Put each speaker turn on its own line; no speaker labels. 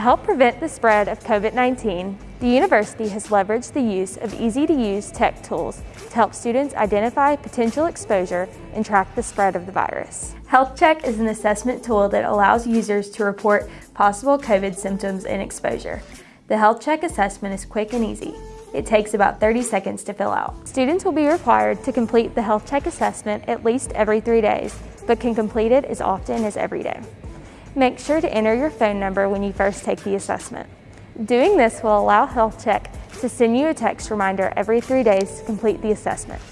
help prevent the spread of COVID-19, the university has leveraged the use of easy-to-use tech tools to help students identify potential exposure and track the spread of the virus. Health Check is an assessment tool that allows users to report possible COVID symptoms and exposure. The Health Check assessment is quick and easy. It takes about 30 seconds to fill out. Students will be required to complete the Health Check assessment at least every three days, but can complete it as often as every day. Make sure to enter your phone number when you first take the assessment. Doing this will allow Health Check to send you a text reminder every three days to complete the assessment.